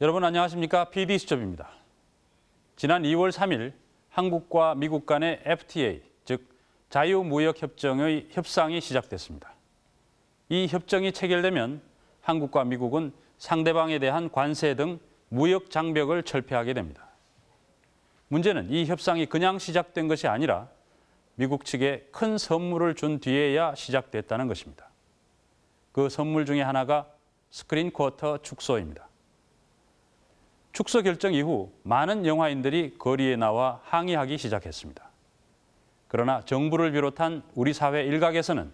여러분 안녕하십니까? PD수첩입니다. 지난 2월 3일 한국과 미국 간의 FTA, 즉 자유무역협정의 협상이 시작됐습니다. 이 협정이 체결되면 한국과 미국은 상대방에 대한 관세 등 무역 장벽을 철폐하게 됩니다. 문제는 이 협상이 그냥 시작된 것이 아니라 미국 측에 큰 선물을 준 뒤에야 시작됐다는 것입니다. 그 선물 중에 하나가 스크린 쿼터 축소입니다. 축소 결정 이후 많은 영화인들이 거리에 나와 항의하기 시작했습니다. 그러나 정부를 비롯한 우리 사회 일각에서는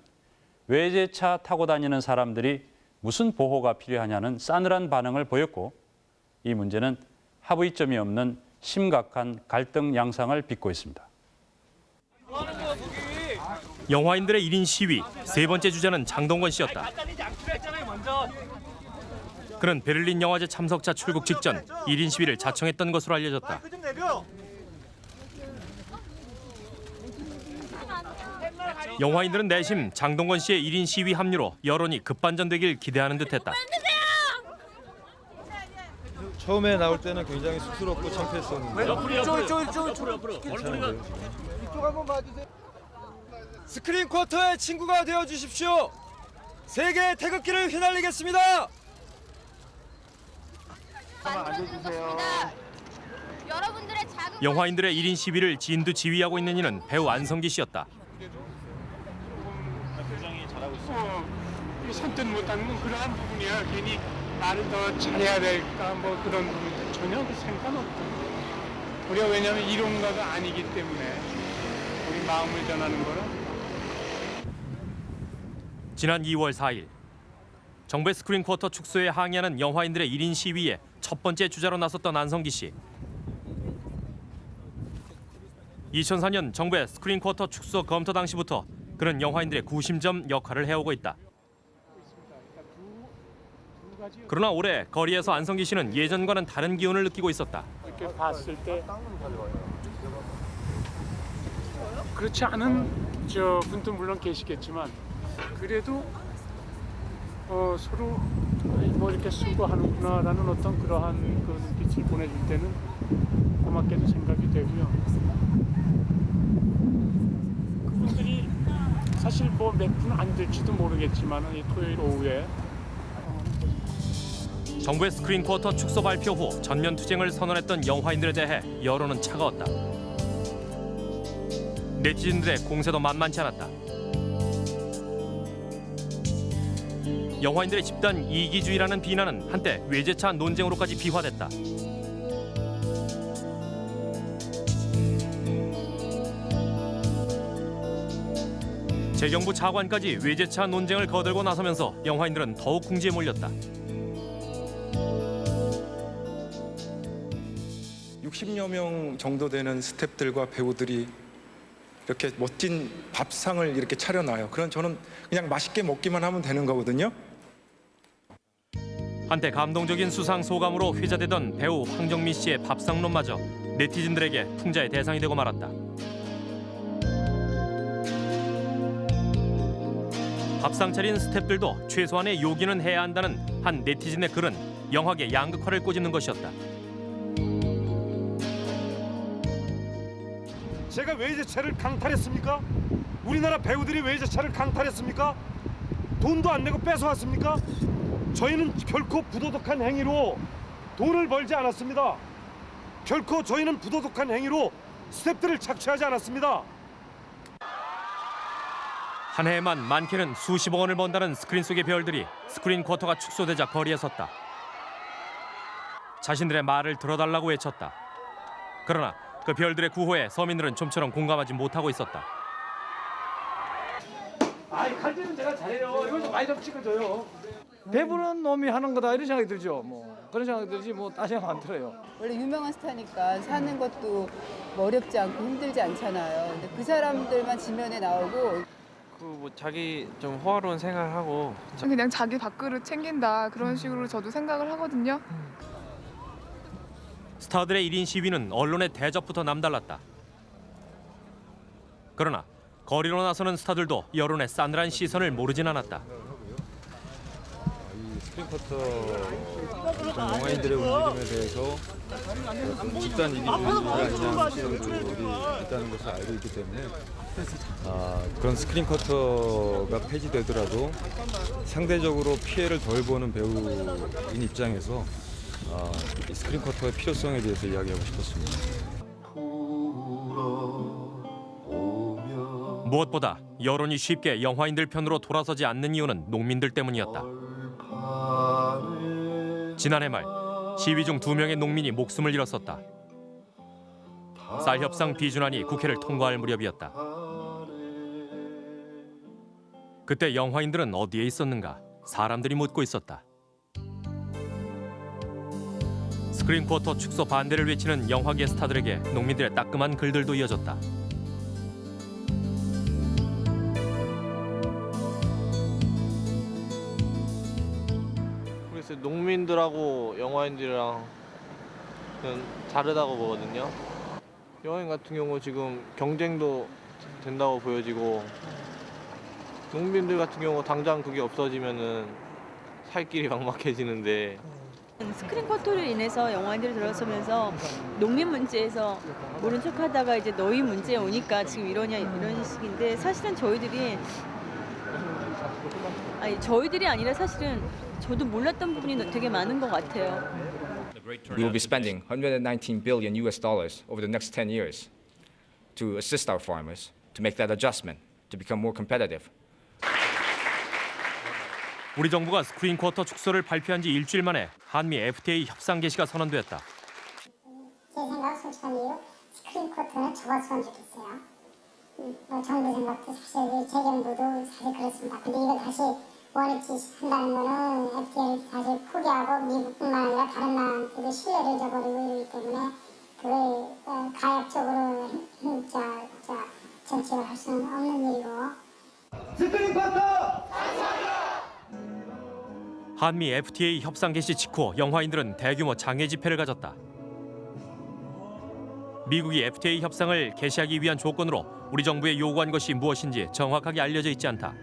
외제차 타고 다니는 사람들이 무슨 보호가 필요하냐는 싸늘한 반응을 보였고 이 문제는 합의점이 없는 심각한 갈등 양상을 빚고 있습니다. 영화인들의 1인 시위 세 번째 주자는 장동건 씨였다. 그는 베를린 영화제 참석자 출국 직전 1인 시위를 자청했던 것으로 알려졌다. 영화인들은 내심 장동건 씨의 1인 시위 합류로 여론이 급반전되길 기대하는 듯했다. 처음에 나올 때는 굉장히 쑥스럽고 창피했었는데 스크린 쿼터의 친구가 되어 주십시오. 세계의 태극기를 휘날리겠습니다. 여러분들의 작은 영화인들의 1인 시위를 진두 지휘하고 있는 이는 배우 안성기 씨였다. 어, 선뜻 못하는 건 그러한 부분이야. 괜히 말을 더 잘해야 될까 뭐 그런 부분 전혀 그 생각 없다. 우리가 왜냐하면 이론가가 아니기 때문에 우리 마음을 전하는 거는 지난 2월 4일 정부의 스크린 쿼터 축소에 항의하는 영화인들의 1인 시위에 첫 번째 주자로 나섰던 안성기 씨. 2004년 정부의 스크린 쿼터 축소 검토 당시부터 그는 영화인들의 구심점 역할을 해오고 있다. 그러나 올해 거리에서 안성기 씨는 예전과는 다른 기운을 느끼고 있었다. 이렇게 봤을 때 그렇지 않은 저 분도 물론 계시겠지만 그래도 어, 서로 뭐 이렇게 수고하는구나라는 어떤 그러한 그 눈빛을 보내줄 때는 고맙게도 생각이 되고요. 그분들이 사실 뭐 몇 분 안 될지도 모르겠지만 이 토요일 오후에 정부의 스크린 쿼터 축소 발표 후 전면 투쟁을 선언했던 영화인들에 대해 여론은 차가웠다. 네티즌들의 공세도 만만치 않았다. 영화인들의 집단 이기주의라는 비난은 한때 외제차 논쟁으로까지 비화됐다. 재경부 차관까지 외제차 논쟁을 거들고 나서면서 영화인들은 더욱 궁지에 몰렸다. 60여 명 정도 되는 스탭들과 배우들이 이렇게 멋진 밥상을 이렇게 차려놔요. 그럼 저는 그냥 맛있게 먹기만 하면 되는 거거든요. 한때 감동적인 수상 소감으로 회자되던 배우 황정민 씨의 밥상론마저 네티즌들에게 풍자의 대상이 되고 말았다. 밥상 차린 스탭들도 최소한의 요기는 해야 한다는 한 네티즌의 글은 영화계 양극화를 꼬집는 것이었다. 제가 외제차를 강탈했습니까? 우리나라 배우들이 외제차를 강탈했습니까? 돈도 안 내고 뺏어왔습니까? 저희는 결코 부도덕한 행위로 돈을 벌지 않았습니다. 결코 저희는 부도덕한 행위로 스태프들을 착취하지 않았습니다. 한 해에만 많게는 수십억 원을 번다는 스크린 속의 별들이 스크린 쿼터가 축소되자 거리에 섰다. 자신들의 말을 들어달라고 외쳤다. 그러나 그 별들의 구호에 서민들은 좀처럼 공감하지 못하고 있었다. 아이 칼질은 제가 잘해요. 이거 좀 많이 좀 찍어줘요. 배부른 놈이 하는 거다 이런 생각이 들죠. 뭐 그런 생각이 들지 뭐 딴 생각 안 들어요. 원래 유명한 스타니까 사는 것도 뭐 어렵지 않고 힘들지 않잖아요. 근데 그 사람들만 지면에 나오고 그 뭐 자기 좀 호화로운 생활하고 그냥 자기 밥그릇 챙긴다 그런 식으로 저도 생각을 하거든요. 스타들의 1인 시위는 언론의 대접부터 남달랐다. 그러나 거리로 나서는 스타들도 여론의 싸늘한 시선을 모르진 않았다. 스크린 쿼터 영화인들의 움직임에 대해서 그 집단 이기주의가 아니냐는 시선들이 있다는 것을 알고 있기 때문에 아, 그런 스크린 쿼터가 폐지되더라도 상대적으로 피해를 덜 보는 배우인 입장에서 아, 이 스크린 쿼터의 필요성에 대해서 이야기하고 싶었습니다. 무엇보다 여론이 쉽게 영화인들 편으로 돌아서지 않는 이유는 농민들 때문이었다. 지난해 말 시위 중 두 명의 농민이 목숨을 잃었었다. 쌀 협상 비준안이 국회를 통과할 무렵이었다. 그때 영화인들은 어디에 있었는가? 사람들이 묻고 있었다. 스크린 쿼터 축소 반대를 외치는 영화계 스타들에게 농민들의 따끔한 글들도 이어졌다. 그래서 농민들하고 영화인들이랑 는 다르다고 보거든요. 영화인 같은 경우 지금 경쟁도 된다고 보여지고 농민들 같은 경우 당장 그게 없어지면은 살 길이 막막해지는데. 스크린 커터로 인해서 영화인들이 들어서면서 농민 문제에서 모른 척하다가 이제 너희 문제에 오니까 지금 이러냐 이런 식인데 사실은 저희들이 아니 저희들이 아니라 사실은 저도 몰랐던 부분이 되게 많은 것 같아요. We will be spending 119 billion US dollars over the next 10 years to assist our farmers to make that adjustment to become more competitive. 우리 정부가 스크린 쿼터 축소를 발표한 지 일주일 만에 한미 FTA 협상 개시가 선언됐다. 제 생각 솔직한데요. 스크린 쿼터는 접었으면 좋겠어요. 음, 뭐 정부 생각도 사실 정부도 사실 그렇습니다. 근데 이거 다시 원위치 한다는 거는 FTA를 사실 포기하고 미국뿐만 아니라 다른 나라한테도 신뢰를 저버리고 이러기 때문에 그걸 어, 가역적으로 음, 자, 자, 정책을 할 수는 없는 일이고 스크린 커터! 한미 FTA 협상 개시 직후 영화인들은 대규모 장애 집회를 가졌다. 미국이 FTA 협상을 개시하기 위한 조건으로 우리 정부에 요구한 것이 무엇인지 정확하게 알려져 있지 않다.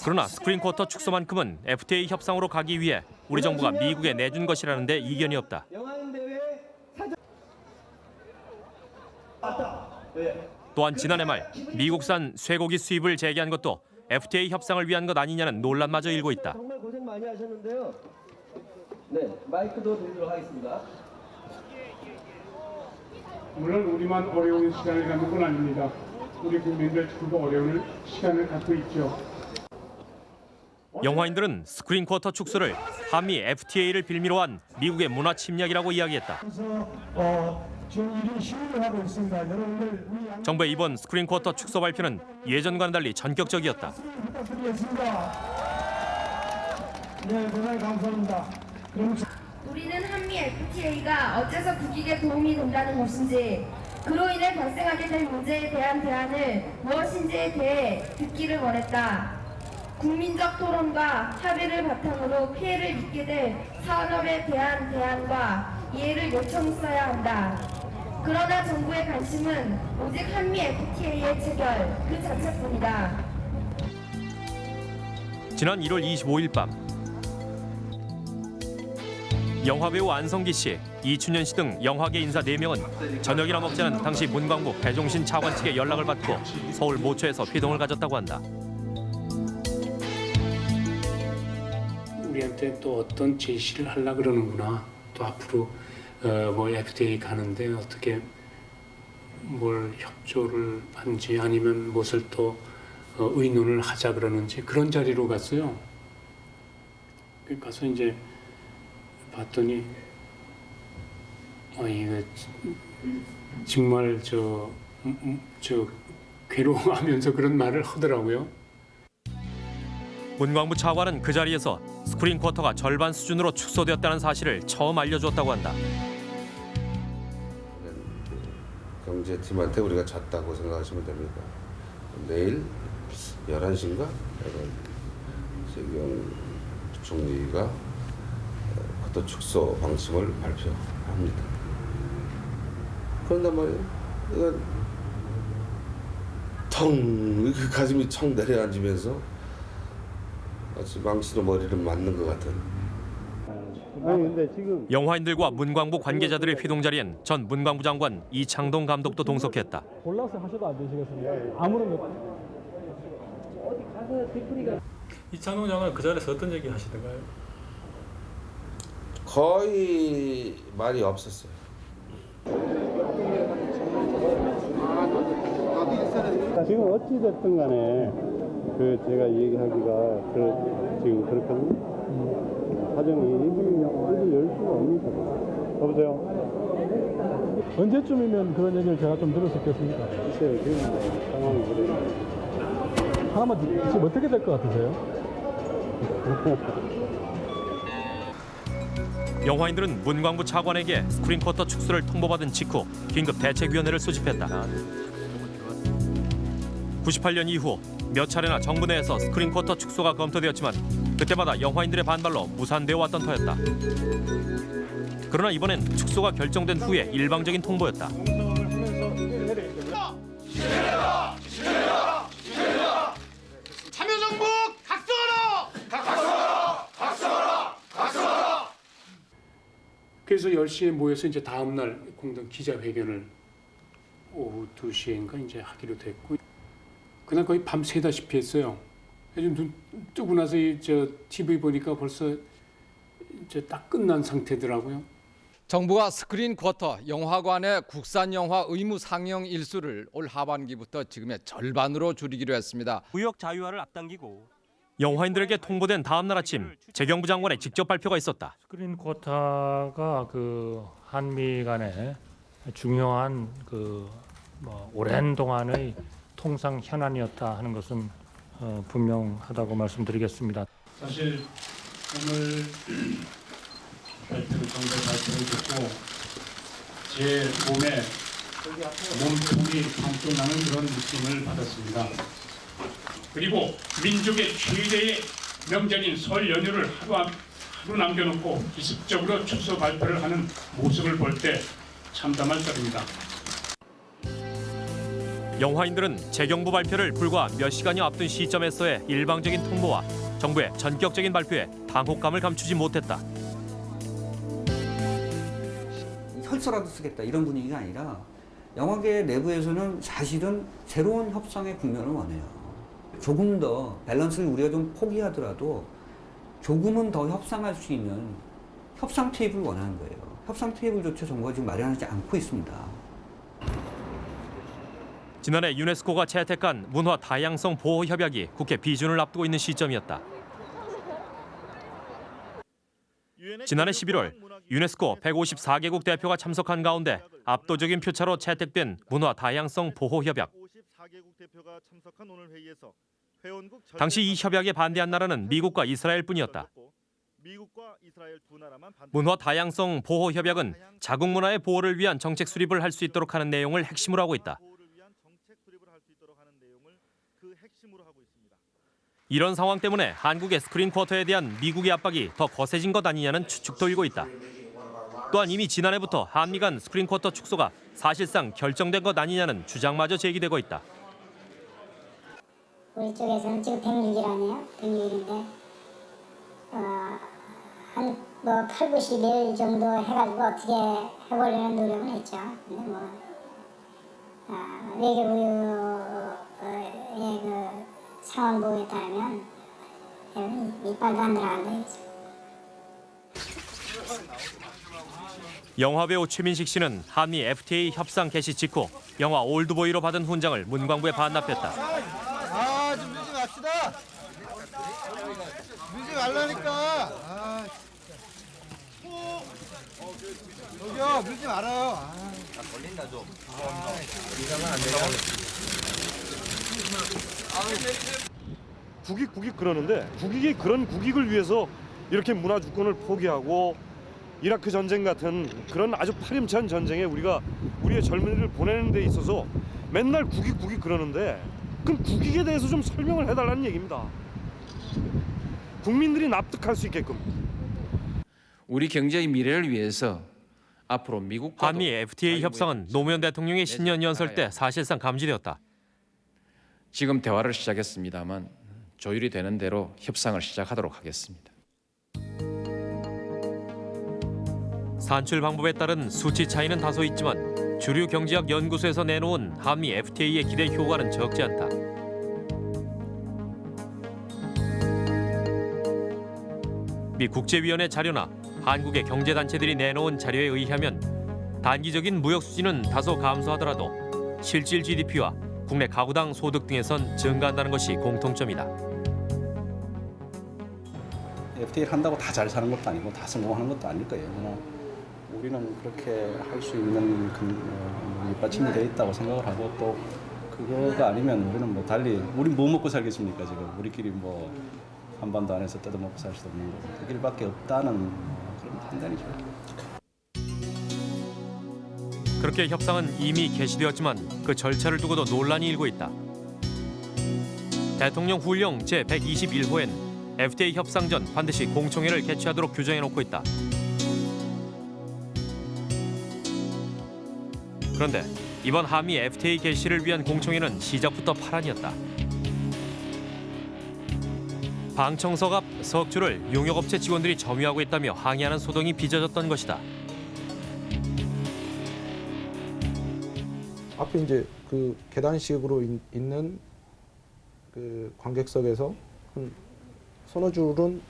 그러나 스크린 쿼터 축소만큼은 FTA 협상으로 가기 위해 우리 정부가 미국에 내준 것이라는데 이견이 없다. 또한 지난해 말 미국산 쇠고기 수입을 재개한 것도 FTA 협상을 위한 것 아니냐는 논란마저 일고 있다. 정말 고생 많이 하셨는데요. 네, 마이크도 드리도록 하겠습니다. 물론 우리만 어려운 시간을 갖는 건 아닙니다. 우리 국민들 전부 어려운 시간을 갖고 있죠. 영화인들은 스크린 쿼터 축소를 한미 FTA를 빌미로 한 미국의 문화 침략이라고 이야기했다. 정부의 이번 스크린 쿼터 축소 발표는 예전과는 달리 전격적이었다. 네, 대단히 감사합니다. 우리는 한미 FTA가 어째서 국익에 도움이 된다는 것인지 그로 인해 발생하게 될 문제에 대한 대안을 무엇인지에 대해 듣기를 원했다. 국민적 토론과 합의를 바탕으로 피해를 입게 될 산업에 대한 대안과 이해를 요청했어야 한다. 그러나 정부의 관심은 오직 한미 FTA의 체결 그 자체뿐이다. 지난 1월 25일 밤 영화배우 안성기 씨, 이춘현 씨 등 영화계 인사 4명은 저녁이나 먹자는 당시 문광부 배종신 차관 측의 연락을 받고 서울 모처에서 회동을 가졌다고 한다. 우리한테 또 어떤 제시를 하려 그러는구나. 또 앞으로 어, 뭐 FTA 가는데 어떻게 뭘 협조를 하는지 아니면 무엇을 또 어, 의논을 하자 그러는지 그런 자리로 갔어요. 그 가서 이제 봤더니 아 이거 정말 저, 음, 음, 저 괴로워하면서 그런 말을 하더라고요. 문광부 차관은 그 자리에서 스크린 쿼터가 절반 수준으로 축소되었다는 사실을 처음 알려주었다고 한다. 경제팀한테 우리가 졌다고 생각하시면 됩니다. 내일 11시인가? 세경 총리가 쿼터 축소 방침을 발표합니다. 그런단 말이에요. 이건 텅, 이렇게 가슴이 청 내려앉으면서 마치 망치로 머리를 맞는 것 같은 영화인들과 문광부 관계자들의 회동 자리엔 전 문광부 장관 이창동 감독도 동석했다. 골라서 하셔도 안 되시겠습니까? 아무런 것 이창동 장관 그 자리에서 어떤 얘기 하시던가요? 거의 말이 없었어요. 지금 어찌 됐든 간에 그 제가 얘기하기가 그 지금 그렇거든요. 사정이 입을 입을 열 수가 없는 거죠. 여보세요. 언제쯤이면 그런 얘기를 제가 좀 들을 수 있겠습니까? 글쎄요 지금 뭐 상황이 그래요. 하나만 지금 어떻게 될 것 같으세요? 영화인들은 문광부 차관에게 스크린 쿼터 축소를 통보받은 직후 긴급 대책위원회를 소집했다. 98년 이후 몇 차례나 정부 내에서 스크린 쿼터 축소가 검토되었지만 그때마다 영화인들의 반발로 무산되어 왔던 터였다. 그러나 이번엔 축소가 결정된 후에 일방적인 통보였다. 참여정부 각성하라! 각성하라! 각성하라! 각성하라! 그래서 10시에 모여서 이제 다음 날 공동 기자회견을 오후 2시인가 이제 하기로 됐고 그날 거의 밤 새다시피 했어요. 요즘 눈 뜨고 나서 이 저 TV 보니까 벌써 이제 딱 끝난 상태더라고요. 정부가 스크린 쿼터 영화관의 국산 영화 의무 상영 일수를 올 하반기부터 지금의 절반으로 줄이기로 했습니다. 무역 자유화를 앞당기고 영화인들에게 통보된 다음 날 아침 재경부 장관의 직접 발표가 있었다. 스크린 쿼터가 그 한미 간의 중요한 그 뭐 오랜 동안의 통상 현안이었다 하는 것은 어, 분명하다고 말씀드리겠습니다. 사실 오늘 발표를 정부 발표를 듣고 제 몸에 몸통이 반쪽 나는 그런 느낌을 받았습니다. 그리고 민족의 최대의 명절인 설 연휴를 하루, 안- 하루 남겨놓고 기습적으로 축소 발표를 하는 모습을 볼 때 참담할 따릅니다. 영화인들은 재경부 발표를 불과 몇 시간여 앞둔 시점에서의 일방적인 통보와 정부의 전격적인 발표에 당혹감을 감추지 못했다. 혈서라도 쓰겠다 이런 분위기가 아니라 영화계 내부에서는 사실은 새로운 협상의 국면을 원해요. 조금 더 밸런스를 우리가 좀 포기하더라도 조금은 더 협상할 수 있는 협상 테이블을 원하는 거예요. 협상 테이블조차 정부가 지금 마련하지 않고 있습니다. 지난해 유네스코가 채택한 문화 다양성 보호 협약이 국회 비준을 앞두고 있는 시점이었다. 지난해 11월 유네스코 154개국 대표가 참석한 가운데 압도적인 표차로 채택된 문화 다양성 보호 협약. 당시 이 협약에 반대한 나라는 미국과 이스라엘뿐이었다. 문화 다양성 보호 협약은 자국 문화의 보호를 위한 정책 수립을 할 수 있도록 하는 내용을 핵심으로 하고 있다. 이런 상황 때문에 한국의 스크린 쿼터에 대한 미국의 압박이 더 거세진 것 아니냐는 추측도 일고 있다. 또한 이미 지난해부터 한미 간 스크린 쿼터 축소가 사실상 결정된 것 아니냐는 주장마저 제기되고 있다. 우리 쪽에서는 지금 106일 아니에요? 106일인데 어, 한뭐 8, 90일 정도 해가지고 어떻게 해보려는 노력은 했죠. 근데 뭐 아, 외교부 의그 보고에 따르면 이빨도 안 들어간다. 영화배우 최민식 씨는 한미 FTA 협상 개시 직후 영화 올드보이로 받은 훈장을 문광부에 반납했다. 아, 좀 밀지 맙시다. 밀지 말라니까. 아, 저기요, 밀지 말아요. 아, 걸린다 좀. 이상은 안 되냐. 국익 국익 그러는데 국익이 그런 국익을 위해서 이렇게 문화 주권을 포기하고 이라크 전쟁 같은 그런 아주 파렴치한 전쟁에 우리가 우리의 젊은이를 보내는 데 있어서 맨날 국익 국익 그러는데 그럼 국익에 대해서 좀 설명을 해달라는 얘기입니다. 국민들이 납득할 수 있게끔. 우리 경제의 미래를 위해서 앞으로 미국과 한미 FTA 협상은 노무현 대통령의 신년 연설 때 사실상 감지되었다. 지금 대화를 시작했습니다만 조율이 되는 대로 협상을 시작하도록 하겠습니다. 산출 방법에 따른 수치 차이는 다소 있지만 주류 경제학 연구소에서 내놓은 한미 FTA의 기대 효과는 적지 않다. 미 국제위원회 자료나 한국의 경제단체들이 내놓은 자료에 의하면 단기적인 무역 수지는 다소 감소하더라도 실질 GDP와 국내 가구당 소득 등에선 증가한다는 것이 공통점이다. FTA를 한다고 다 잘 사는 것도 아니고 다 성공하는 것도 아닐 거예요. 그러나 우리는 그렇게 할 수 있는 근- 어, 밑받침이 돼 있다고 생각을 하고 또 그거가 아니면 우리는 뭐 달리 우리 뭐 먹고 살겠습니까 지금 우리끼리 뭐 한반도 안에서 뜯어먹고 살 수도 없는 그 길밖에 없다는 어, 그런 판단이죠. 그렇게 협상은 이미 개시되었지만 그 절차를 두고도 논란이 일고 있다. 대통령 훈령 제121호엔 FTA 협상 전 반드시 공청회를 개최하도록 규정해 놓고 있다. 그런데 이번 한미 FTA 개시를 위한 공청회는 시작부터 파란이었다. 방청석 앞 석주를 용역업체 직원들이 점유하고 있다며 항의하는 소동이 빚어졌던 것이다. 앞에 이제 그 계단식으로 있, 있는 그 관객석에서 한 서너 줄은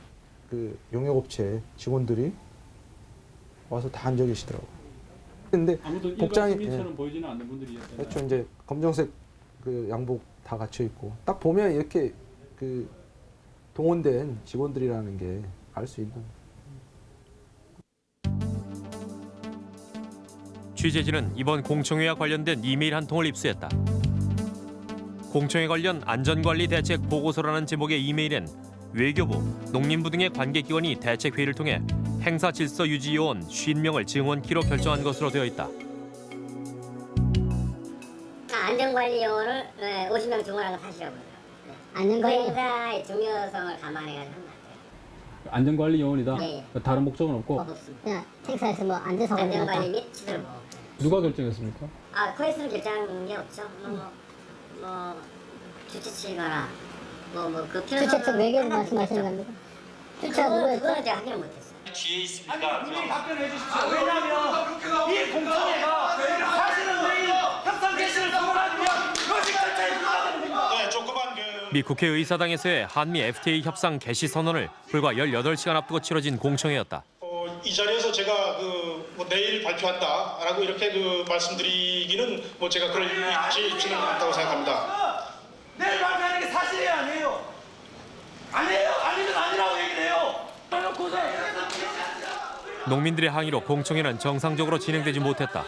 그 용역업체 직원들이 와서 다 앉아 계시더라고요. 근데 복장이 예, 보이지는 않는 분들이었잖아요. 그렇죠. 이제 검정색 그 양복 다 갖춰 있고 딱 보면 이렇게 그 동원된 직원들이라는 게 알 수 있는. 취재진은 이번 공청회와 관련된 이메일 한 통을 입수했다. 공청회 관련 안전관리 대책 보고서라는 제목의 이메일엔 외교부, 농림부 등의 관계기관이 대책 회의를 통해 행사 질서 유지 요원 50명을 증원키로 결정한 것으로 되어 있다. 안전관리 요원을 50명 증원한 건 사실이라고요. 안전관리 그 행사의 중요성을 감안해가지고 한 안전관리 요원이다. 네. 다른 목적은 없고 거 없습니다. 그냥 행사에서 뭐 안전사고 안전관리 및 시설 보호. 누가 결정했습니까? 아 코에스는 결정한 게 없죠. 뭐, 뭐, 뭐 주최 측이거나 뭐 뭐그 필요성 주최 측 외교부 말씀하시는 겁니까? 주최가 누구였죠? 그거는 제가 확인을 못했어요. 뒤에 있습니다. 분명히 답변해 주십시오. 왜냐하면 이 공청회가 사실은 내일 협상 개시를 선언하면 조직 절차에 불과하다는 겁니다. 네, 조그만 그미 국회의사당에서의 한미 FTA 협상 개시 선언을 불과 18시간 앞두고 치러진 공청회였다. 어, 이 자리에서 제가 그 뭐 내일 발표한다라고 이렇게 그 말씀드리기는 뭐 제가 그럴 일지 있지는 않다고 생각합니다. 내일 발표하는 게 사실이에요, 아니에요? 아니에요, 아니면 아니라고 얘기를 해요. 해놓고서 농민들의 항의로 공청회는 정상적으로 진행되지 못했다.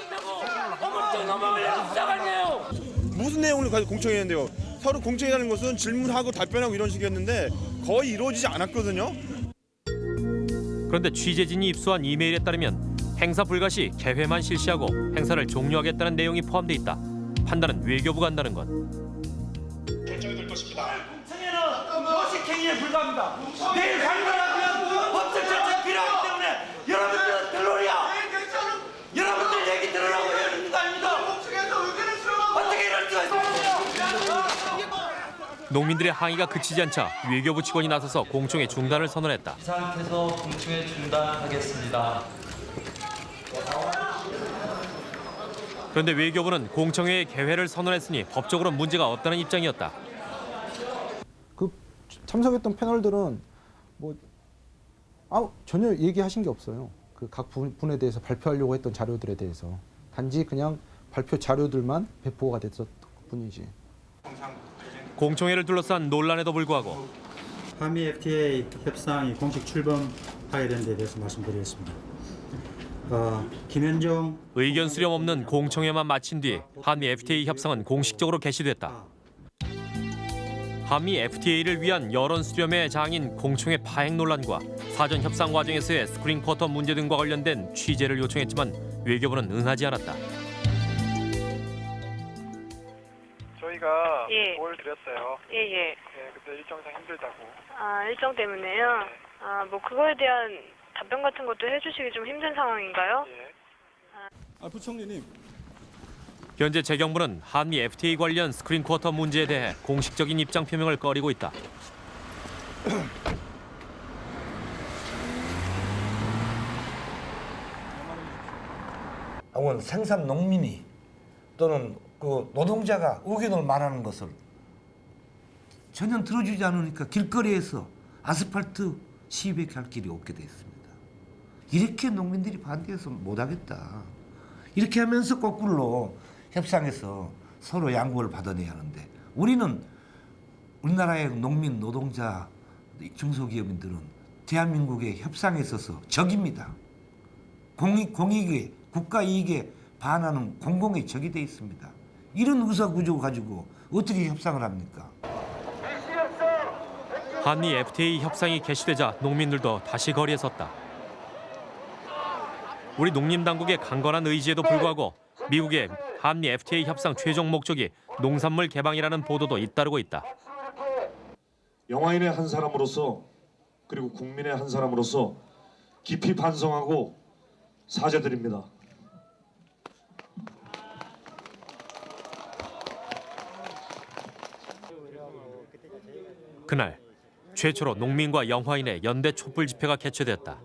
무슨 내용을 가지고 공청회했는데요? 서로 공청회라는 것은 질문하고 답변하고 이런 식이었는데 거의 이루어지지 않았거든요. 그런데 취재진이 입수한 이메일에 따르면 행사 불가 시 개회만 실시하고 행사를 종료하겠다는 내용이 포함돼 있다. 판단은 외교부가 한다는 것. 결정이 될 것입니다. 공청회는 요식행위에 불과합니다. 내일 강론하면 법적 절차가 필요하기 때문에 여러분들은 들러리야. 여러분들 얘기 들으라고 이러는 거 아닙니까? 어떻게 이럴 수가 있어요? 농민들의 항의가 그치지 않자 외교부 직원이 나서서 공청회 중단을 선언했다. 이 상태에서 공청회 중단하겠습니다. 그런데 외교부는 공청회의 개회를 선언했으니 법적으로 문제가 없다는 입장이었다. 그 참석했던 패널들은 뭐 아, 전혀 얘기하신 게 없어요. 그각 분에 대해서 발표하려고 했던 자료들에 대해서 단지 그냥 발표 자료들만 배포가 됐었 뿐이지. 공청회를 둘러싼 논란에도 불구하고 한미 FTA 협상이 공식 출범하게 된 데 대해서 말씀드리겠습니다. 어, 김현종 의견 수렴 없는 공청회만 마친 뒤 한미 FTA 협상은 공식적으로 개시됐다. 한미 FTA를 위한 여론 수렴의 장인 공청회 파행 논란과 사전 협상 과정에서의 스크린 쿼터 문제 등과 관련된 취재를 요청했지만 외교부는 응하지 않았다. 저희가 예. 뭘 드렸어요. 예, 예. 네, 근데 일정상 힘들다고. 아, 일정 때문에요? 아, 뭐 그거에 대한 답변 같은 것도 해주시기 좀 힘든 상황인가요? 아, 부총리님. 현재 재경부는 한미 FTA 관련 스크린 쿼터 문제에 대해 공식적인 입장 표명을 꺼리고 있다. 혹은 생산 농민이 또는 그 노동자가 의견을 말하는 것을 전혀 들어주지 않으니까 길거리에서 아스팔트 시위밖에 할 길이 없게 됐습니다. 이렇게 농민들이 반대해서 못하겠다. 이렇게 하면서 거꾸로 협상해서 서로 양보를 받아내야 하는데 우리는 우리나라의 농민, 노동자, 중소기업인들은 대한민국의 협상에 있어서 적입니다. 공익, 공익에 국가 이익에 반하는 공공의 적이 돼 있습니다. 이런 의사 구조 가지고 어떻게 협상을 합니까? 한미 FTA 협상이 개시되자 농민들도 다시 거리에 섰다. 우리 농림당국의 강건한 의지에도 불구하고 미국의 한미 FTA 협상 최종 목적이 농산물 개방이라는 보도도 잇따르고 있다. 영화인의 한 사람으로서 그리고 국민의 한 사람으로서 깊이 반성하고 사죄드립니다. 그날 최초로 농민과 영화인의 연대 촛불 집회가 개최됐다.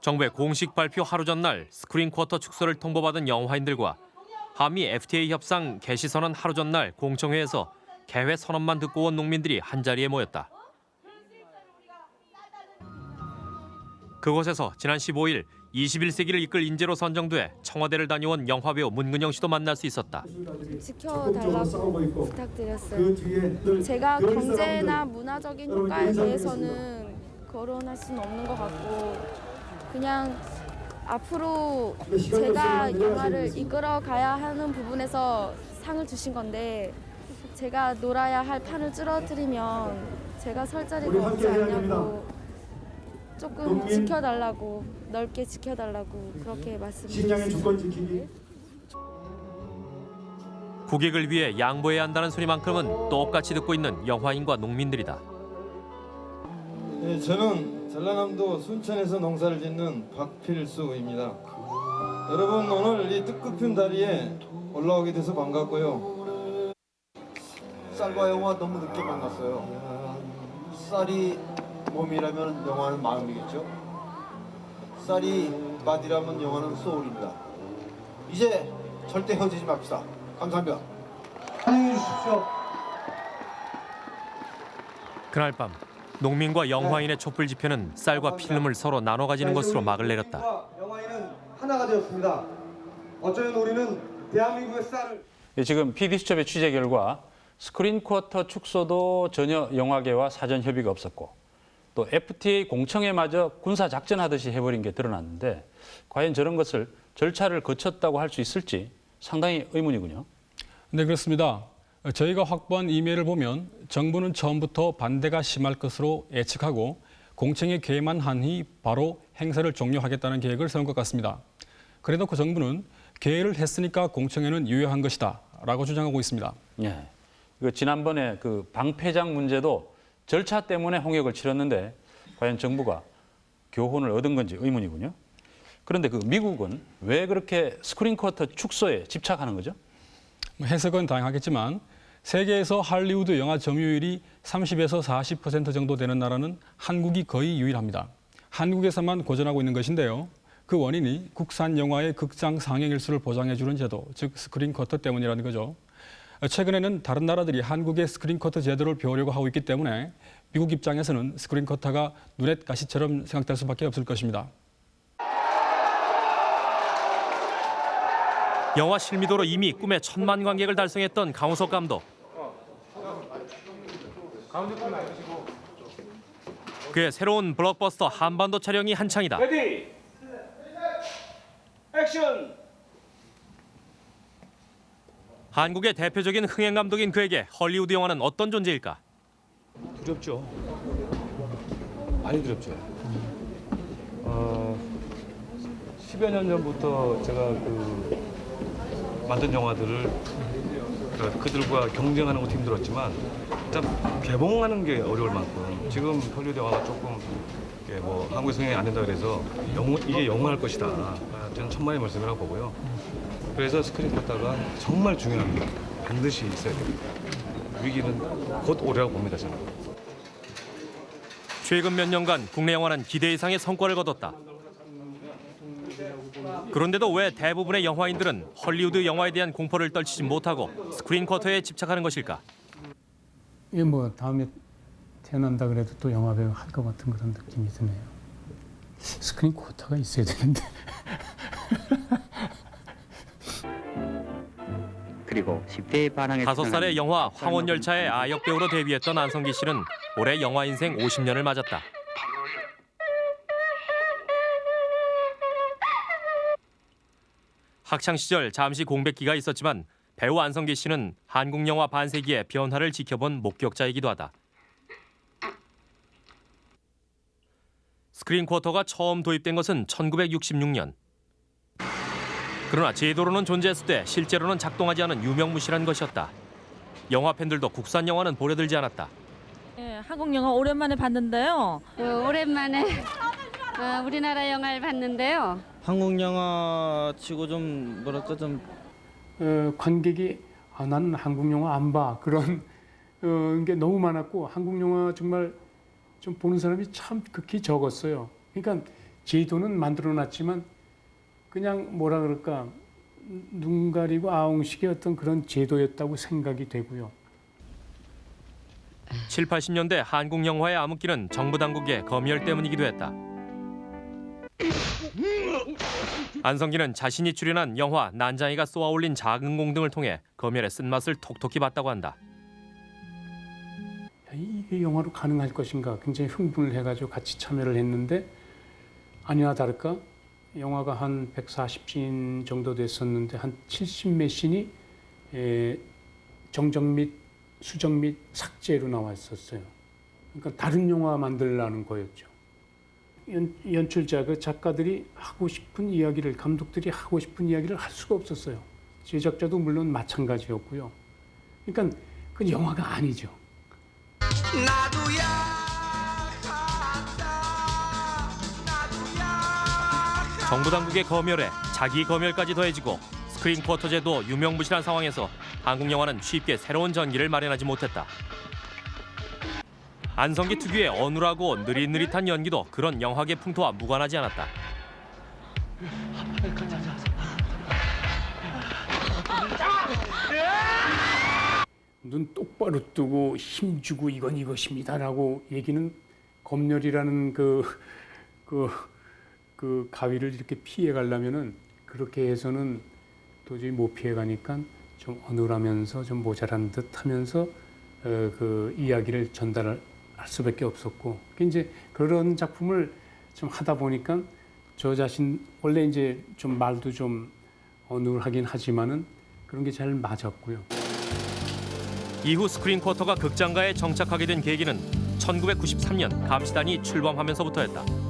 정부의 공식 발표 하루 전날 스크린 쿼터 축소를 통보받은 영화인들과 한미 FTA 협상 개시 선언 하루 전날 공청회에서 개회 선언만 듣고 온 농민들이 한자리에 모였다. 그곳에서 지난 15일 21세기를 이끌 인재로 선정돼 청와대를 다녀온 영화배우 문근영 씨도 만날 수 있었다. 지켜달라고 부탁드렸어요. 제가 경제나 문화적인 효과에 대해서는 거론할 수는 없는 것 같고 그냥 앞으로 제가 영화를 이끌어 가야 하는 부분에서 상을 주신 건데 제가 놀아야 할 판을 줄어들이면 제가 설 자리가 없지 않냐고 조금 지켜달라고 넓게 지켜달라고 그렇게 말씀드렸습니다. 국익을 위해 양보해야 한다는 소리만큼은 똑같이 듣고 있는 영화인과 농민들이다. 네, 저는 전라남도 순천에서 농사를 짓는 박필수입니다. 여러분 오늘 이 뜻깊은 자리에 올라오게 돼서 반갑고요. 쌀과 영화 너무 늦게 만났어요. 쌀이 몸이라면 영화는 마음이겠죠. 쌀이 밥이라면 영화는 술입니다. 이제 절대 헤어지지 맙시다. 감사합니다. 안녕히 계십시오. 그날 밤 농민과 영화인의 촛불 집회는 쌀과 필름을 서로 나눠 가지는 것으로 막을 내렸다. 영화인은 하나가 되었습니다. 어쩌면 우리는 대한민국의 쌀을 예, 지금 PD수첩의 취재 결과 스크린 쿼터 축소도 전혀 영화계와 사전 협의가 없었고 또 FTA 공청회마저 군사 작전하듯이 해버린 게 드러났는데 과연 저런 것을 절차를 거쳤다고 할 수 있을지 상당히 의문이군요. 네, 그렇습니다. 저희가 확보한 이메일을 보면 정부는 처음부터 반대가 심할 것으로 예측하고 공청회 개만 한희 바로 행사를 종료하겠다는 계획을 세운 것 같습니다. 그래놓고 정부는 개회를 했으니까 공청회는 유효한 것이다 라고 주장하고 있습니다. 예. 그 지난번에 그 방패장 문제도 절차 때문에 홍역을 치렀는데 과연 정부가 교훈을 얻은 건지 의문이군요. 그런데 그 미국은 왜 그렇게 스크린 쿼터 축소에 집착하는 거죠? 뭐 해석은 다양하겠지만 세계에서 할리우드 영화 점유율이 30에서 40% 정도 되는 나라는 한국이 거의 유일합니다. 한국에서만 고전하고 있는 것인데요. 그 원인이 국산 영화의 극장 상영 일수를 보장해주는 제도, 즉 스크린 쿼터 때문이라는 거죠. 최근에는 다른 나라들이 한국의 스크린 쿼터 제도를 배우려고 하고 있기 때문에 미국 입장에서는 스크린 쿼터가 눈엣가시처럼 생각될 수밖에 없을 것입니다. 영화 실미도로 이미 꿈의 천만 관객을 달성했던 강우석 감독. 그의 새로운 블록버스터 한반도 촬영이 한창이다. Ready action 한국의 대표적인 흥행 감독인 그에게 헐리우드 영화는 어떤 존재일까? 두렵죠. 많이 두렵죠. 어, 10여 년 전부터 제가 그 만든 영화들을 그 그들과 경쟁하는 것도 힘들었지만 일단 개봉하는 게 어려울 만큼 지금 헐리우드 영화가 조금 뭐 한국에서 흥행이 안 된다 그래서 영, 이게 영원할 것이다. 아, 저는 천만의 말씀이라고 보고요. 그래서 스크린 쿼터가 정말 중요합니다. 반드시 있어야 됩니다. 위기는 곧 오리라고 봅니다 저는. 최근 몇 년간 국내 영화는 기대 이상의 성과를 거뒀다. 그런데도 왜 대부분의 영화인들은 헐리우드 영화에 대한 공포를 떨치지 못하고 스크린 쿼터에 집착하는 것일까? 이게 뭐 다음에 태어난다 그래도 또 영화 배우 할 것 같은 그런 느낌이 드네요. 스크린 쿼터가 있어야 되는데. 그리고 10대의 반항에 다섯 살의 영화 황혼열차의 아역 배우로 데뷔했던 안성기 씨는 올해 영화 인생 50년을 맞았다. 학창 시절 잠시 공백기가 있었지만 배우 안성기 씨는 한국 영화 반세기의 변화를 지켜본 목격자이기도 하다. 스크린 쿼터가 처음 도입된 것은 1966년. 그러나 제도로는 존재했을 때 실제로는 작동하지 않은 유명무실한 것이었다. 영화 팬들도 국산 영화는 보려들지 않았다. 예, 한국 영화 오랜만에 봤는데요. 오랜만에 어, 우리나라 영화를 봤는데요. 한국 영화 치고 좀 뭐랄까 좀 어, 관객이 아, 나는 한국 영화 안 봐. 그런 어, 게 너무 많았고 한국 영화 정말 좀 보는 사람이 참 극히 적었어요. 그러니까 제도는 만들어 놨지만 그냥 뭐라 그럴까 눈 가리고 아웅식의 어떤 그런 제도였다고 생각이 되고요. 7, 80년대 한국 영화의 암흑기는 정부 당국의 검열 때문이기도 했다. 안성기는 자신이 출연한 영화 난장이가 쏘아올린 작은 공 등을 통해 검열의 쓴맛을 톡톡히 봤다고 한다. 야, 이게 영화로 가능할 것인가 굉장히 흥분을 해가지고 같이 참여를 했는데 아니나 다를까 영화가 한 140씬 정도 됐었는데 한 70몇 씬이 에, 정정 및 수정 및 삭제로 나와 있었어요. 그러니까 다른 영화 만들라는 거였죠. 연, 연출자 그 작가들이 하고 싶은 이야기를 감독들이 하고 싶은 이야기를 할 수가 없었어요. 제작자도 물론 마찬가지였고요. 그러니까 그 영화가 아니죠. 정부 당국의 검열에 자기 검열까지 더해지고 스크린 쿼터 제도 유명무실한 상황에서 한국 영화는 쉽게 새로운 전기를 마련하지 못했다. 안성기 특유의 어눌하고 느릿느릿한 연기도 그런 영화계 풍토와 무관하지 않았다. 눈 똑바로 뜨고 힘주고 이건 이것입니다라고 얘기는 검열이라는 그, 그, 그 가위를 이렇게 피해 가려면은 그렇게 해서는 도저히 못 피해 가니까 좀 어눌하면서 좀 모자란 듯 하면서 어, 그 이야기를 전달할 수밖에 없었고 이제 그런 작품을 좀 하다 보니까 저 자신 원래 이제 좀 말도 좀 어눌하긴 하지만은 그런 게 잘 맞았고요. 이후 스크린 쿼터가 극장가에 정착하게 된 계기는 1993년 감시단이 출범하면서부터였다.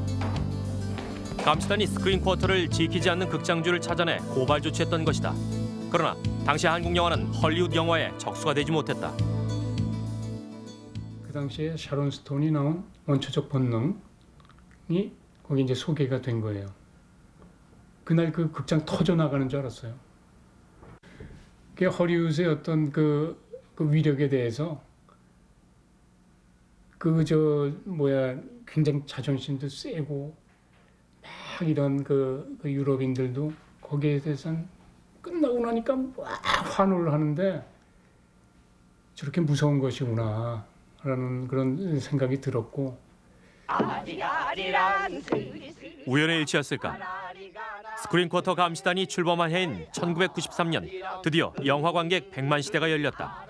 감시단이 스크린 쿼터를 지키지 않는 극장주를 찾아내 고발 조치했던 것이다. 그러나 당시 한국 영화는 헐리우드 영화의 적수가 되지 못했다. 그 당시에 샤론 스톤이 나온 원초적 본능이 거기 이제 소개가 된 거예요. 그날 그 극장 터져 나가는 줄 알았어요. 그 허리우드의 어떤 그, 그 위력에 대해서 그 저 뭐야 굉장히 자존심도 세고 막 이런 그, 그 유럽인들도 거기에 대해서는 끝나고 나니까 막 환호를 하는데 저렇게 무서운 것이구나 라는 그런 생각이 들었고 우연의 일치였을까? 스크린 쿼터 감시단이 출범한 해인 1993년 드디어 영화 관객 100만 시대가 열렸다.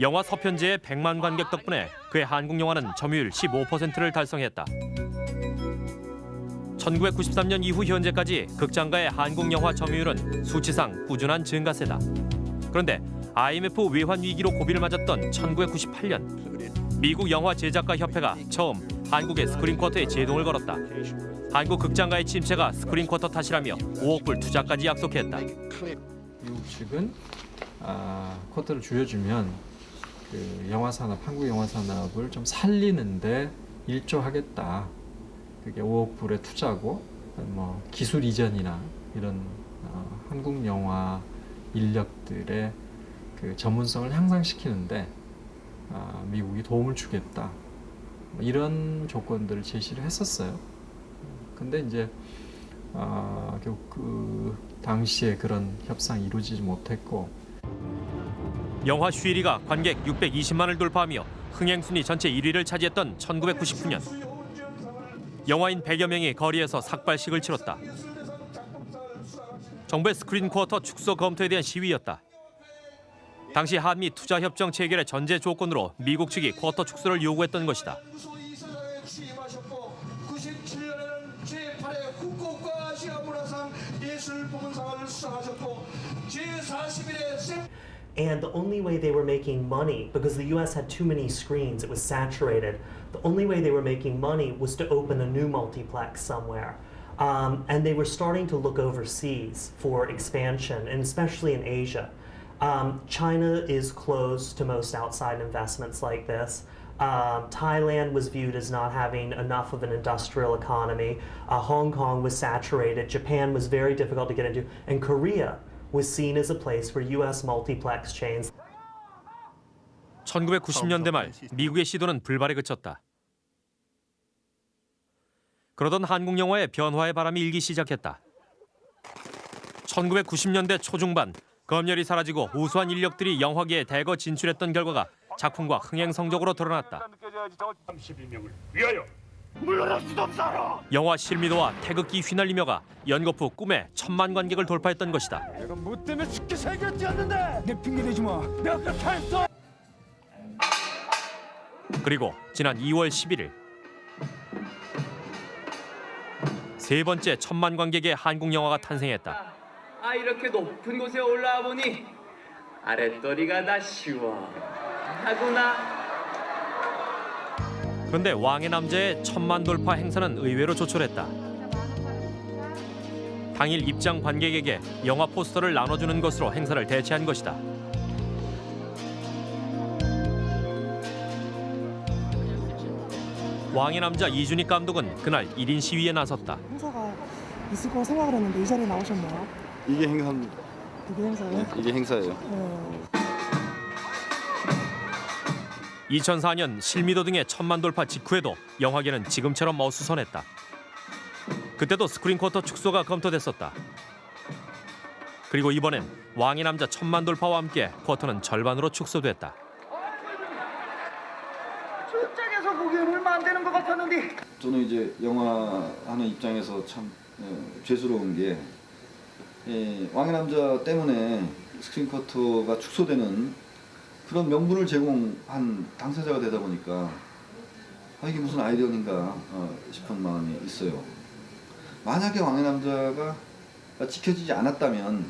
영화 서편제의 100만 관객 덕분에 그의 한국 영화는 점유율 15%를 달성했다. 1993년 이후 현재까지 극장가의 한국 영화 점유율은 수치상 꾸준한 증가세다. 그런데 IMF 외환 위기로 고비를 맞았던 1998년 미국 영화 제작가 협회가 처음 한국의 스크린 쿼터에 제동을 걸었다. 한국 극장가의 침체가 스크린 쿼터 탓이라며 5억 불 투자까지 약속했다. 미국 아, 쿼터를 줄여주면 그 영화 산업, 한국 영화 산업을 좀 살리는데 일조하겠다. 그게 5억 불의 투자고 뭐 기술 이전이나 이런 어, 한국 영화 인력들의 그그 전문성을 향상시키는데 아, 미국이 도움을 주겠다. 뭐 이런 조건들을 제시를 했었어요. 근데 이제 아, 결국 그 당시에 그런 협상이 이루어지지 못했고. 영화 쉬리가 관객 620만을 돌파하며 흥행 순위 전체 1위를 차지했던 1999년 영화인 100여 명이 거리에서 삭발식을 치렀다. 정부의 스크린 쿼터 축소 검토에 대한 시위였다. 당시 한미 투자 협정 체결의 전제 조건으로 미국 측이 쿼터 축소를 요구했던 것이다. And the only way they were making money, because the US had too many screens, it was saturated, the only way they were making money was to open a new multiplex somewhere. Um, and they were starting to look overseas for expansion, and especially in Asia. Um, China is closed to most outside investments like this. Um, Thailand was viewed as not having enough of an industrial economy. Uh, Hong Kong was saturated. Japan was very difficult to get into. And Korea was seen as a place where US multiplex chains 1990년대 말 미국의 시도는 불발에 그쳤다. 그러던 한국 영화의 변화의 바람이 일기 시작했다. 1990년대 초중반 검열이 사라지고 우수한 인력들이 영화계에 대거 진출했던 결과가 작품과 흥행 성적으로 드러났다. 32명을 위하여 물러날 수도 없어. 영화 실미도와 태극기 휘날리며가 연거푸 꿈의 천만 관객을 돌파했던 것이다. 내가 뭐 때문에 죽게 살겼지않는데 내 핑계 대지 마. 내가 그렇게 했어. 그리고 지난 2월 11일 세 번째 천만 관객의 한국 영화가 탄생했다. 아 이렇게 높은 곳에 올라와 보니 아랫도리가 다 시원 하구나 그런데 왕의 남자의 천만 돌파 행사는 의외로 조촐했다. 당일 입장 관객에게 영화 포스터를 나눠주는 것으로 행사를 대체한 것이다. 왕의 남자 이준익 감독은 그날 1인 시위에 나섰다. 행사가 있을 거라 생각을 했는데 이 자리에 나오셨나요? 이게 행사입니다. 이게 행사예요? 네, 이게 행사예요. 네. 2004년 실미도 등의 천만 돌파 직후에도 영화계는 지금처럼 어수선했다. 그때도 스크린 쿼터 축소가 검토됐었다. 그리고 이번엔 왕의 남자 천만 돌파와 함께 쿼터는 절반으로 축소됐다. 저쪽에서 보기엔 얼마 안 되는 것 같았는데 저는 이제 영화 하는 입장에서 참 어, 죄스러운 게 예, 왕의 남자 때문에 스크린 커터가 축소되는 그런 명분을 제공한 당사자가 되다 보니까 아, 이게 무슨 아이디어인가 어, 싶은 마음이 있어요. 만약에 왕의 남자가 지켜지지 않았다면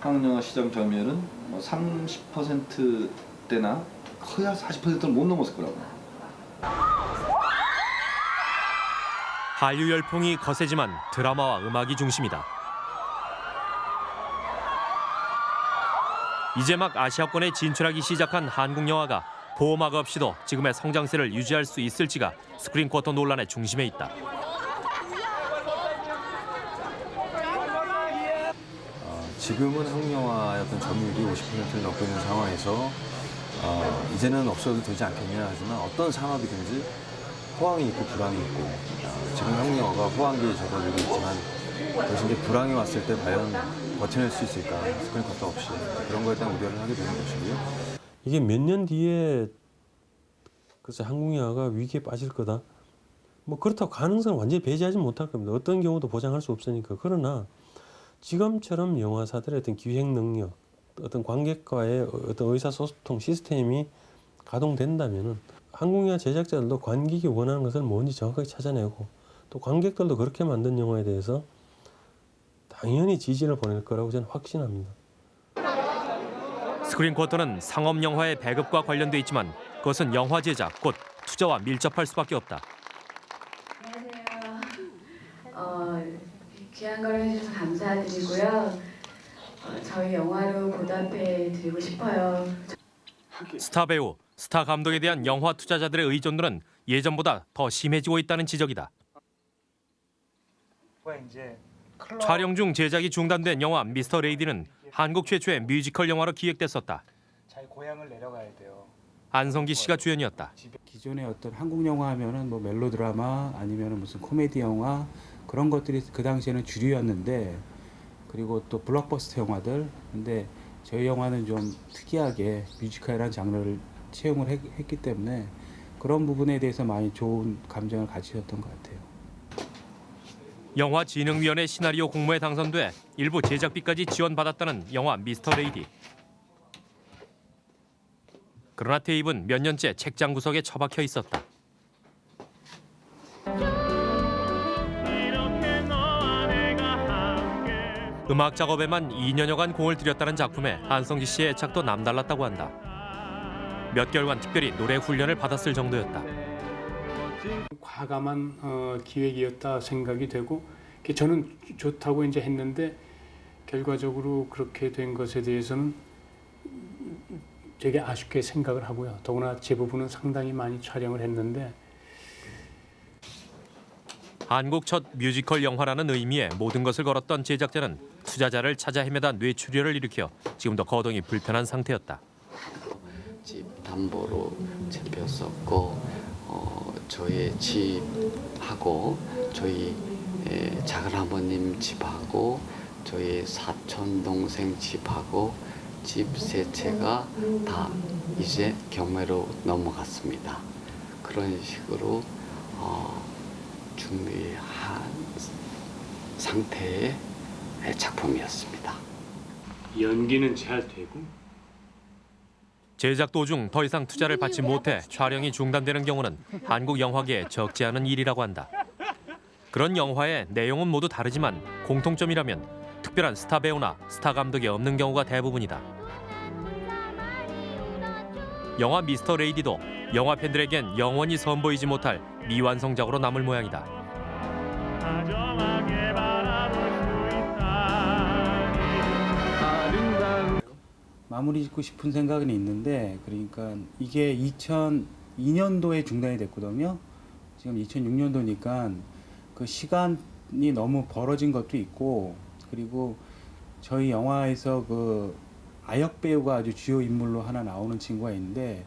한국 영화 시장 점유율은 뭐 30%대나 커야 40%를 못 넘었을 거라고. 한류 열풍이 거세지만 드라마와 음악이 중심이다. 이제 막 아시아권에 진출하기 시작한 한국 영화가 보호막 없이도 지금의 성장세를 유지할 수 있을지가 스크린 쿼터 논란의 중심에 있다. 지금은 한국 영화의 어떤 점유율이 50%를 넘고 있는 상황에서 어, 이제는 없어도 되지 않겠냐 하지만 어떤 산업이든지 호황이 있고 불황이 있고 어, 지금 한국 영화가 호황기에 접어들고 있지만 대신 이제 불황이 왔을 때 과연 버텨낼 수 있을까 스크린 컷도 없이 그런 거에 대한 우려를 하게 되는 것이고요. 이게 몇 년 뒤에 글쎄 한국 영화가 위기에 빠질 거다. 뭐 그렇다고 가능성을 완전히 배제하지 못할 겁니다. 어떤 경우도 보장할 수 없으니까. 그러나 지금처럼 영화사들의 어떤 기획 능력, 어떤 관객과의 어떤 의사소통 시스템이 가동된다면은 한국 영화 제작자들도 관객이 원하는 것을 뭔지 정확하게 찾아내고 또 관객들도 그렇게 만든 영화에 대해서 당연히 지지를 보낼 거라고 저는 확신합니다. 스크린 쿼터는 상업 영화의 배급과 관련돼 있지만 그것은 영화 제작 곧 투자와 밀접할 수밖에 없다. 어, 귀한 걸 해주셔서 감사드리고요. 어, 저희 영화로 보답해 드리고 싶어요. 스타 배우, 스타 감독에 대한 영화 투자자들의 의존도는 예전보다 더 심해지고 있다는 지적이다. 이제 촬영 중 제작이 중단된 영화 미스터 레이디는 한국 최초의 뮤지컬 영화로 기획됐었다. 자기 고향을 내려가야 돼요. 안성기 씨가 주연이었다. 기존의 어떤 한국 영화 하면은 뭐 멜로드라마 아니면은 무슨 코미디 영화 그런 것들이 그 당시에는 주류였는데 그리고 또 블록버스터 영화들 근데 저희 영화는 좀 특이하게 뮤지컬이라는 장르를 채용을 했, 했기 때문에 그런 부분에 대해서 많이 좋은 감정을 가지셨던 것 같아요. 영화진흥위원회 시나리오 공모에 당선돼 일부 제작비까지 지원받았다는 영화 미스터 레이디. 그러나 테이프는 몇 년째 책장 구석에 처박혀 있었다. 음악 작업에만 2년여간 공을 들였다는 작품에 한성기 씨의 애착도 남달랐다고 한다. 몇 개월간 특별히 노래 훈련을 받았을 정도였다. 과감한 어, 기획이었다 생각이 되고 저는 좋다고 이제 했는데 결과적으로 그렇게 된 것에 대해서는 되게 아쉽게 생각을 하고요. 더구나 제 부분은 상당히 많이 촬영을 했는데 한국 첫 뮤지컬 영화라는 의미에 모든 것을 걸었던 제작자는 투자자를 찾아 헤매다 뇌출혈을 일으켜 지금도 거동이 불편한 상태였다. 집 담보로 잡혔었고 어, 저희 집하고 저희 에, 작은 아버님 집하고 저희 사촌 동생 집하고 집 세 채가 다 이제 경매로 넘어갔습니다. 그런 식으로 어, 준비한 상태의 작품이었습니다. 연기는 잘 되고 제작 도중 더 이상 투자를 받지 못해 촬영이 중단되는 경우는 한국 영화계에 적지 않은 일이라고 한다. 그런 영화의 내용은 모두 다르지만 공통점이라면 특별한 스타 배우나 스타 감독이 없는 경우가 대부분이다. 영화 미스터 레이디도 영화 팬들에겐 영원히 선보이지 못할 미완성작으로 남을 모양이다. 마무리 짓고 싶은 생각은 있는데 그러니까 이게 2002년도에 중단이 됐거든요. 지금 2006년도니까 그 시간이 너무 벌어진 것도 있고 그리고 저희 영화에서 그 아역 배우가 아주 주요 인물로 하나 나오는 친구가 있는데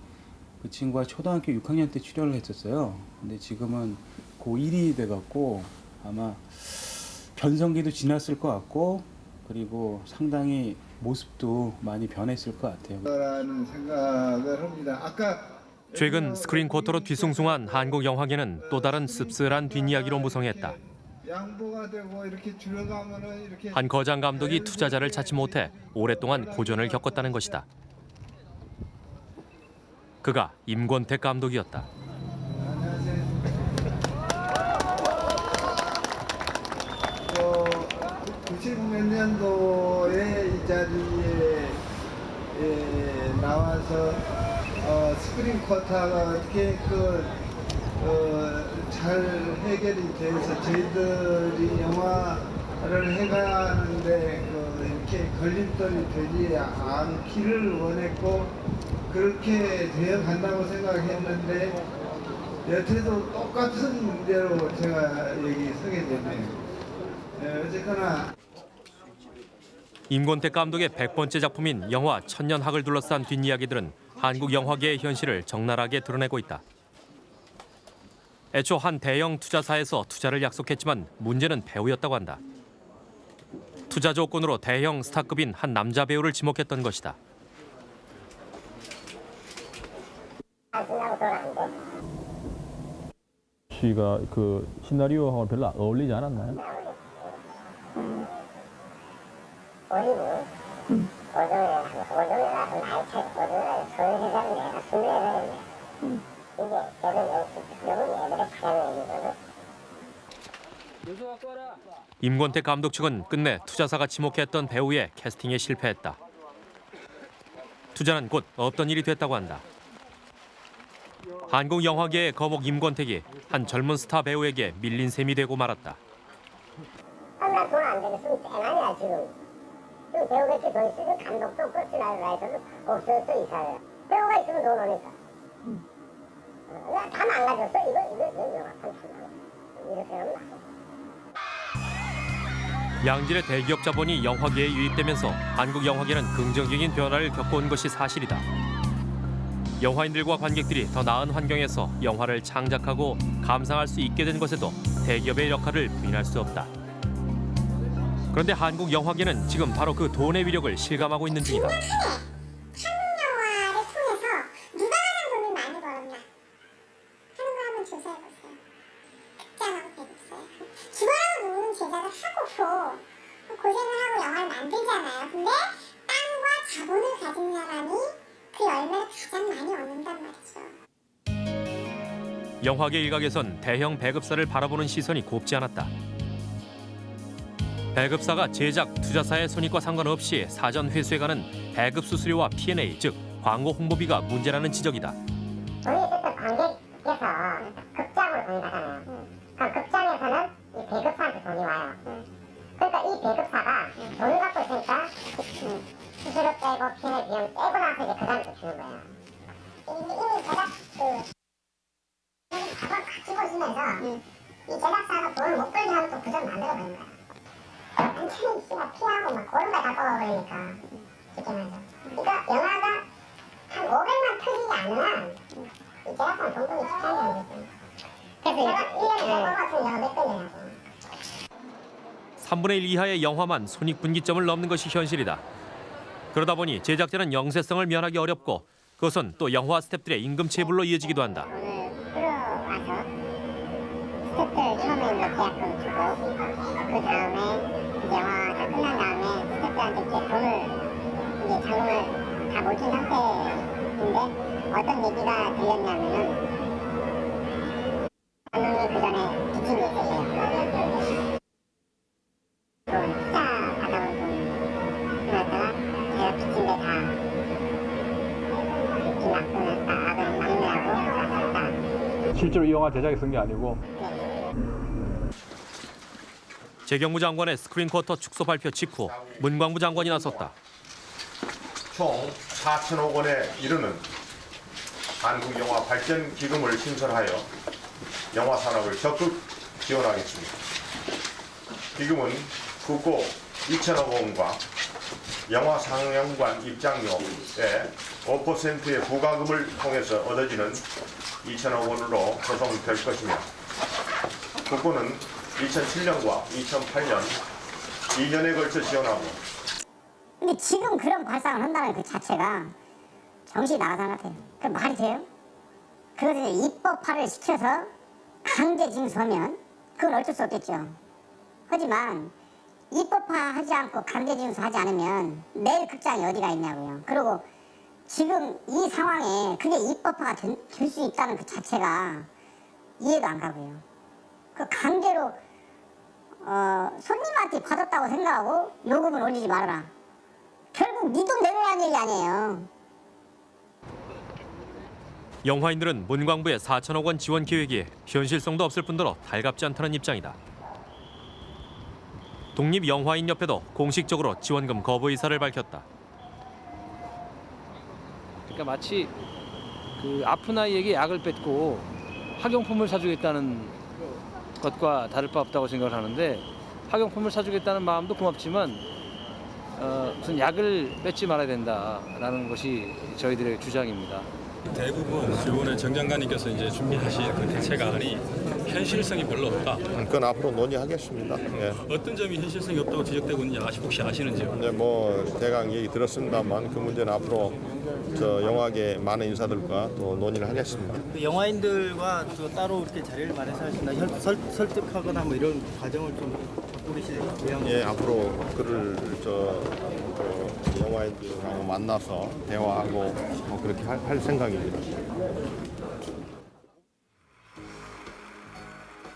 그 친구가 초등학교 6학년 때 출연을 했었어요. 근데 지금은 고1이 돼갖고 아마 변성기도 지났을 것 같고 그리고 상당히 모습도 많이 변했을 것 같아요. 라는 생각을 합니다. 아까 최근 스크린 쿼터로 뒤숭숭한 한국 영화계는 또 다른 씁쓸한 뒷이야기로 무성했다. 양보가 되고 이렇게 줄여가면은 이렇게 한 거장 감독이 투자자를 찾지 못해 오랫동안 고전을 겪었다는 것이다. 그가 임권택 감독이었다. 어, 90몇 년도에 이 자리에 예, 나와서 어, 스크린 쿼터가 어떻게 그, 어, 잘 해결이 돼서 저희들이 영화를 해가는데 그 이렇게 걸림돌이 되지 않기를 원했고 그렇게 되어 간다고 생각했는데 여태도 똑같은 문제로 제가 여기 서게 됐네요. 네, 어쨌거나 임권택 감독의 100번째 작품인 영화 천년학을 둘러싼 뒷이야기들은 한국 영화계의 현실을 적나라하게 드러내고 있다. 애초 한 대형 투자사에서 투자를 약속했지만 문제는 배우였다고 한다. 투자 조건으로 대형 스타급인 한 남자 배우를 지목했던 것이다. 씨가 그 시나리오하고 별로 안 어울리지 않았나요? 임권택 감독 측은 끝내 투자사가 지목했던 배우의 캐스팅에 실패했다. 투자는 곧 없던 일이 됐다고 한다. 한국 영화계의 거목 임권택이 한 젊은 스타 배우에게 밀린 셈이 되고 말았다. 나돈안 되겠으면 대만이야 지금 지금 배우겠지 돈 있으면 감독도 없고 스나이라이터도 없어서 이사를 배우가 있으면 돈 오니까. 어, 다 망가졌어. 이거 이거 이거 영화 판출 이렇게 하면 양질의 대기업 자본이 영화계에 유입되면서 한국 영화계는 긍정적인 변화를 겪어온 것이 사실이다. 영화인들과 관객들이 더 나은 환경에서 영화를 창작하고 감상할 수 있게 된 것에도 대기업의 역할을 부인할 수 없다. 그런데 한국 영화계는 지금 바로 그 돈의 위력을 실감하고 있는 중이다. 영화를 통해서 누가 가장 돈을 많이 벌었나 하는 거 한번 조사해보세요. 극장하고 배급사요. 죽어라고 누우는 제작을 하고도 고생을 하고 영화를 만들잖아요. 근데 땅과 자본을 가진 사람이 그 열매를 가장 많이 얻는단 말이죠. 영화계 일각에선 대형 배급사를 바라보는 시선이 곱지 않았다. 배급사가 제작, 투자사의 손익과 상관없이 사전 회수해 가는 배급 수수료와 P&A, 즉 광고 홍보비가 문제라는 지적이다. 돈이 어쨌든 관객께서 극장으로 돈이 가잖아요. 그럼 극장에서는 이 배급사한테 돈이 와요. 그러니까 이 배급사가 돈을 갖고 있으니까 수수료 빼고 피해 비용 빼고 나서 이제 그또 주는 거예요. 이미, 제작 그 가방 가지고 있으면서 이 제작사가 돈을 못 벌게 하면 또 구조를 만들어 버린. 완 전히 씨가 피하고 막 그런 거다 뽑아버리니까 쉽게 말해서. 그러니까 영화가 한 500만 터지지 한이 제작사는 돈 벌기 쉽지 않은 거지. 그래서 제가 1년에 100번 같은 영화 몇 건이냐고. 3분의 1 이하의 영화만 손익분기점을 넘는 것이 현실이다. 그러다 보니 제작자는 영세성을 면하기 어렵고 그것은 또 영화 스탭들의 임금 체불로 이어지기도 한다. 스태프들 처음에 계약금 주고 그 다음에 다 끝난 다음에 스태프들한테 이제 돈을 이제 자금을 다못준 상태인데 어떤 얘기가 들렸냐면은 감독님 그 전에 빚진 게 있으세요. 돈 투자 받아온 돈 그랬다가 제가 빚진 데 다 빚진 악을 악을 막느라고 갔다. 실제로 이 영화 제작에 쓴 게 아니고 재경무 장관의 스크린 쿼터 축소 발표 직후 문광부 장관이 나섰다. 총 4천억 원에 이르는 한국 영화 발전 기금을 신설하여 영화 산업을 적극 지원하겠습니다. 기금은 국고 2천억 원과 영화 상영관 입장료의 5%의 부가금을 통해서 얻어지는 2천억 원으로 구성될 것이며 국고는 2007년과 2008년 2년에 걸쳐 지원하고 근데 지금 그런 발상을 한다는 그 자체가 정신이 나가서 같아요. 그 말이 돼요? 그것을 입법화를 시켜서 강제 징수하면 그건 어쩔 수 없겠죠. 하지만 입법화하지 않고 강제 징수하지 않으면 내일 극장이 어디가 있냐고요. 그리고 지금 이 상황에 그게 입법화가 될 수 있다는 그 자체가 이해도 안 가고요. 그 강제로 어, 손님한테 받았다고 생각하고 요금을 올리지 말아라. 결국 네 돈 내놓으라는 얘기 아니에요. 영화인들은 문광부의 4천억 원 지원 계획이 현실성도 없을 뿐더러 달갑지 않다는 입장이다. 독립영화인협회도 공식적으로 지원금 거부 의사를 밝혔다. 그러니까 마치 그 아픈 아이에게 약을 뺏고 학용품을 사주겠다는 것과 다를 바 없다고 생각을 하는데 학용품을 사주겠다는 마음도 고맙지만 어, 무슨 약을 뺏지 말아야 된다라는 것이 저희들의 주장입니다. 대부분 이번에 정 장관님께서 이제 준비하신 그 대책안이 현실성이 별로 없다. 그건 앞으로 논의하겠습니다. 예. 어떤 점이 현실성이 없다고 지적되고 있는지 아시 혹시 아시는지요? 네, 뭐 대강 얘기 들었습니다만 그 문제는 앞으로 저 영화계 많은 인사들과 또 논의를 하겠습니다. 그 영화인들과 또 따로 이렇게 자리를 마련해서 하신다 설, 설, 설득하거나 뭐 이런 과정을 좀 꾸리실 예정 예, 앞으로 그를 저, 저 영화인들하고 만나서 대화하고 뭐 그렇게 할, 할 생각입니다.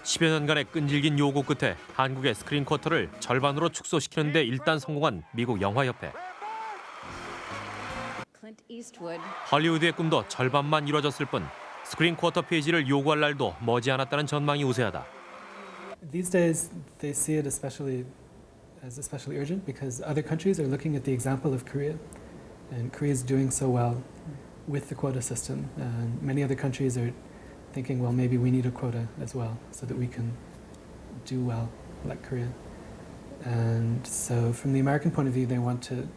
10여 년간의 끈질긴 요구 끝에 한국의 스크린 쿼터를 절반으로 축소시키는 데 일단 성공한 미국 영화협회. 할리우드의 꿈도 절반만 이뤄졌을 뿐 스크린 쿼터 페이지를 요구할 날도 머지않았다는 전망이 우세하다. These days, they see it especially as especially urgent because other countries are looking at the example of Korea, and Korea is doing so well with the quota system. And many other countries are thinking, well, maybe we need a quota as well so that we can do well like Korea. And so, from the American point of view, they want to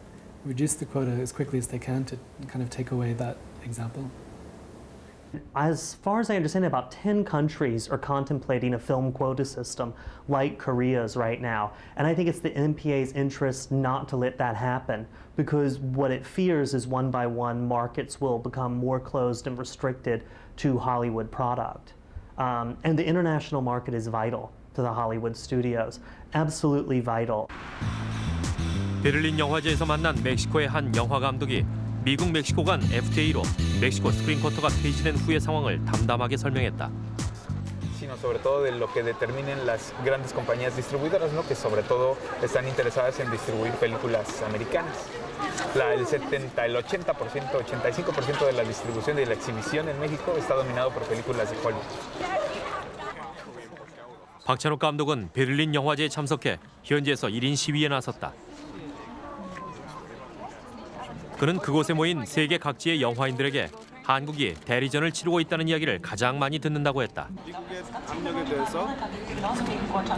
reduce the quota as quickly as they can to kind of take away that example. As far as I understand, about 10 countries are contemplating a film quota system like Korea's right now. And I think it's the NPA's interest not to let that happen because what it fears is one by one markets will become more closed and restricted to Hollywood product. Um, and the international market is vital to the Hollywood studios, absolutely vital. 베를린 영화제에서 만난 멕시코의 한 영화 감독이 미국 멕시코 간 FTA로 멕시코 스크린 쿼터가 폐지된 후의 상황을 담담하게 설명했다. sino sobre todo de lo que determinen las grandes compañías distribuidoras, ¿no? que sobre todo están interesadas en distribuir películas americanas. La, el 70, el 80%, 85% de la distribución y de la exhibición en México está dominado por películas de Hollywood. 박찬욱 감독은 베를린 영화제에 참석해 현지에서 1인 시위에 나섰다. 그는 그곳에 모인 세계 각지의 영화인들에게 한국이 대리전을 치르고 있다는 이야기를 가장 많이 듣는다고 했다. 미국의 압력에 대해서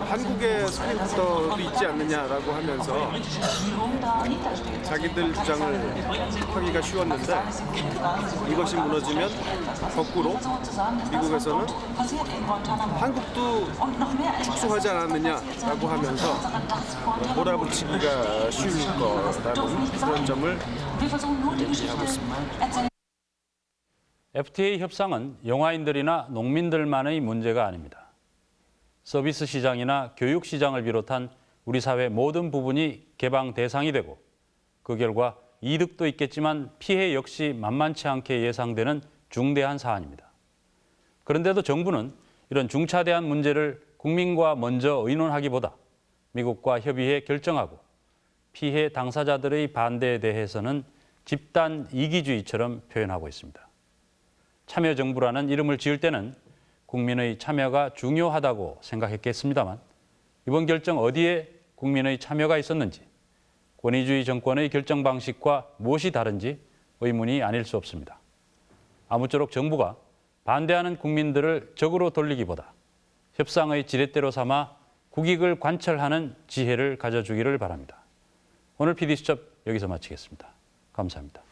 한국의 스크린부터도 있지 않느냐라고 하면서 자기들 주장을 하기가 쉬웠는데 이것이 무너지면 거꾸로 미국에서는 한국도 축소하지 않았느냐라고 하면서 몰아붙이기가 쉬울 거라는 그런 점을 얘기하고 있습니다. FTA 협상은 영화인들이나 농민들만의 문제가 아닙니다. 서비스 시장이나 교육 시장을 비롯한 우리 사회 모든 부분이 개방 대상이 되고 그 결과 이득도 있겠지만 피해 역시 만만치 않게 예상되는 중대한 사안입니다. 그런데도 정부는 이런 중차대한 문제를 국민과 먼저 의논하기보다 미국과 협의해 결정하고 피해 당사자들의 반대에 대해서는 집단 이기주의처럼 표현하고 있습니다. 참여정부라는 이름을 지을 때는 국민의 참여가 중요하다고 생각했겠습니다만 이번 결정 어디에 국민의 참여가 있었는지 권위주의 정권의 결정 방식과 무엇이 다른지 의문이 아닐 수 없습니다. 아무쪼록 정부가 반대하는 국민들을 적으로 돌리기보다 협상의 지렛대로 삼아 국익을 관철하는 지혜를 가져주기를 바랍니다. 오늘 PD수첩 여기서 마치겠습니다. 감사합니다.